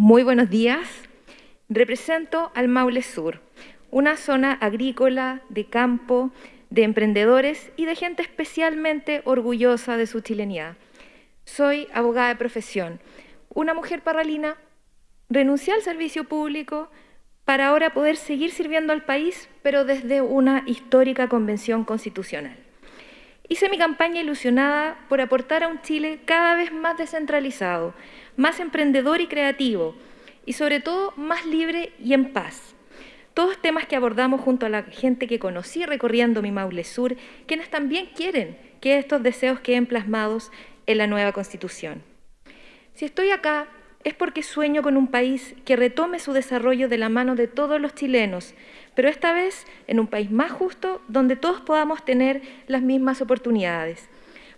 Muy buenos días. Represento al Maule Sur, una zona agrícola, de campo, de emprendedores y de gente especialmente orgullosa de su chilenidad. Soy abogada de profesión, una mujer parralina, renuncié al servicio público para ahora poder seguir sirviendo al país, pero desde una histórica convención constitucional. Hice mi campaña ilusionada por aportar a un Chile cada vez más descentralizado, más emprendedor y creativo, y sobre todo más libre y en paz. Todos temas que abordamos junto a la gente que conocí recorriendo mi Maule Sur, quienes también quieren que estos deseos queden plasmados en la nueva Constitución. Si estoy acá es porque sueño con un país que retome su desarrollo de la mano de todos los chilenos, pero esta vez en un país más justo donde todos podamos tener las mismas oportunidades.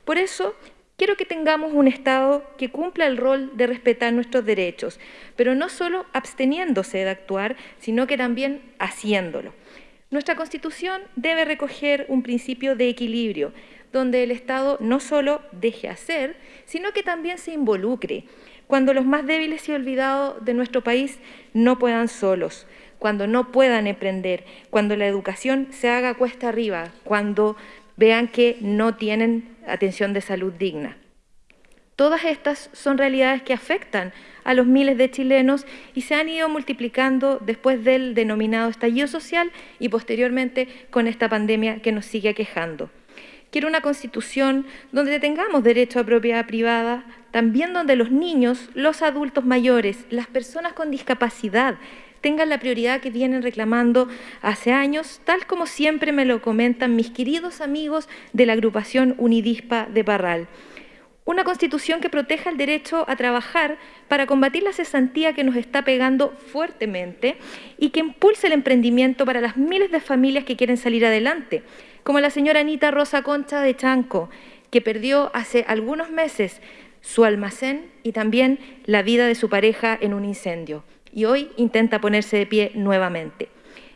Por eso Quiero que tengamos un Estado que cumpla el rol de respetar nuestros derechos, pero no solo absteniéndose de actuar, sino que también haciéndolo. Nuestra Constitución debe recoger un principio de equilibrio, donde el Estado no solo deje hacer, sino que también se involucre, cuando los más débiles y olvidados de nuestro país no puedan solos, cuando no puedan emprender, cuando la educación se haga cuesta arriba, cuando vean que no tienen atención de salud digna. Todas estas son realidades que afectan a los miles de chilenos y se han ido multiplicando después del denominado estallido social y posteriormente con esta pandemia que nos sigue aquejando. Quiero una constitución donde tengamos derecho a propiedad privada, también donde los niños, los adultos mayores, las personas con discapacidad tengan la prioridad que vienen reclamando hace años, tal como siempre me lo comentan mis queridos amigos de la agrupación Unidispa de Parral. Una constitución que proteja el derecho a trabajar para combatir la cesantía que nos está pegando fuertemente y que impulse el emprendimiento para las miles de familias que quieren salir adelante, como la señora Anita Rosa Concha de Chanco, que perdió hace algunos meses su almacén y también la vida de su pareja en un incendio y hoy intenta ponerse de pie nuevamente.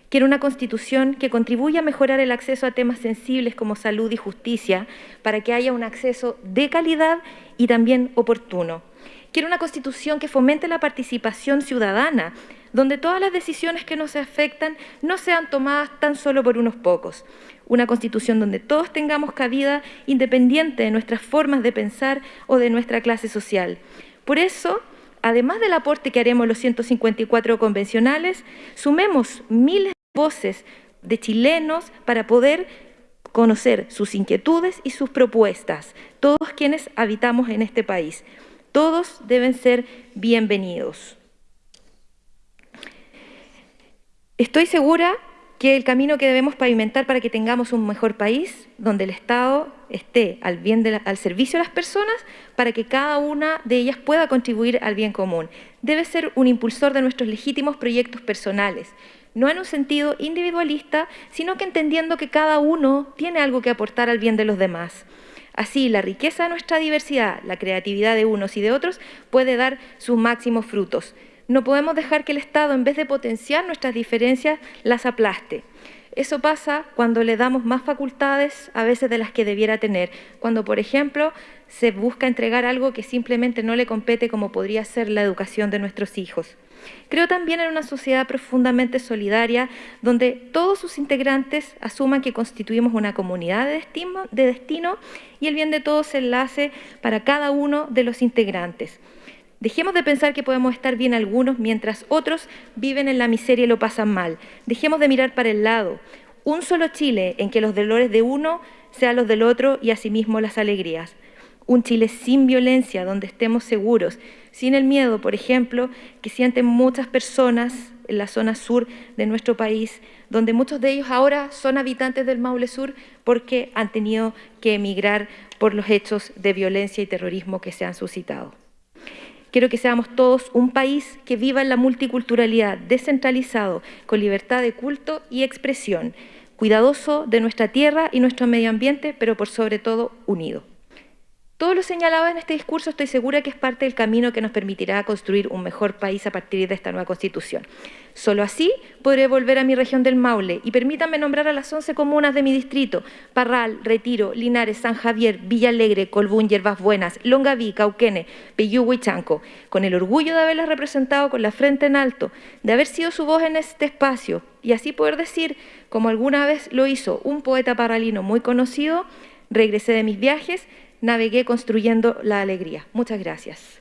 Quiere una constitución que contribuya a mejorar el acceso a temas sensibles como salud y justicia para que haya un acceso de calidad y también oportuno. Quiere una constitución que fomente la participación ciudadana, donde todas las decisiones que nos afectan no sean tomadas tan solo por unos pocos. Una constitución donde todos tengamos cabida independiente de nuestras formas de pensar o de nuestra clase social. Por eso, además del aporte que haremos los 154 convencionales, sumemos miles de voces de chilenos para poder conocer sus inquietudes y sus propuestas, todos quienes habitamos en este país. Todos deben ser bienvenidos. Estoy segura que el camino que debemos pavimentar para que tengamos un mejor país, donde el Estado esté al, bien al servicio de las personas, para que cada una de ellas pueda contribuir al bien común. Debe ser un impulsor de nuestros legítimos proyectos personales, no en un sentido individualista, sino que entendiendo que cada uno tiene algo que aportar al bien de los demás. Así, la riqueza de nuestra diversidad, la creatividad de unos y de otros, puede dar sus máximos frutos. No podemos dejar que el Estado, en vez de potenciar nuestras diferencias, las aplaste. Eso pasa cuando le damos más facultades a veces de las que debiera tener, cuando, por ejemplo, se busca entregar algo que simplemente no le compete como podría ser la educación de nuestros hijos. Creo también en una sociedad profundamente solidaria donde todos sus integrantes asuman que constituimos una comunidad de destino, de destino y el bien de todos se enlace para cada uno de los integrantes. Dejemos de pensar que podemos estar bien algunos mientras otros viven en la miseria y lo pasan mal. Dejemos de mirar para el lado. Un solo Chile en que los dolores de uno sean los del otro y asimismo las alegrías. Un Chile sin violencia, donde estemos seguros, sin el miedo, por ejemplo, que sienten muchas personas en la zona sur de nuestro país, donde muchos de ellos ahora son habitantes del Maule Sur porque han tenido que emigrar por los hechos de violencia y terrorismo que se han suscitado. Quiero que seamos todos un país que viva en la multiculturalidad, descentralizado, con libertad de culto y expresión, cuidadoso de nuestra tierra y nuestro medio ambiente, pero por sobre todo unido. Todo lo señalado en este discurso estoy segura que es parte del camino que nos permitirá construir un mejor país a partir de esta nueva Constitución. Solo así podré volver a mi región del Maule y permítanme nombrar a las 11 comunas de mi distrito, Parral, Retiro, Linares, San Javier, Villa Alegre, Colbún, Yerbas Buenas, Longaví, Cauquene, Peyúgue y Chanco, con el orgullo de haberlas representado con la frente en alto, de haber sido su voz en este espacio y así poder decir, como alguna vez lo hizo un poeta parralino muy conocido, regresé de mis viajes navegué construyendo la alegría. Muchas gracias.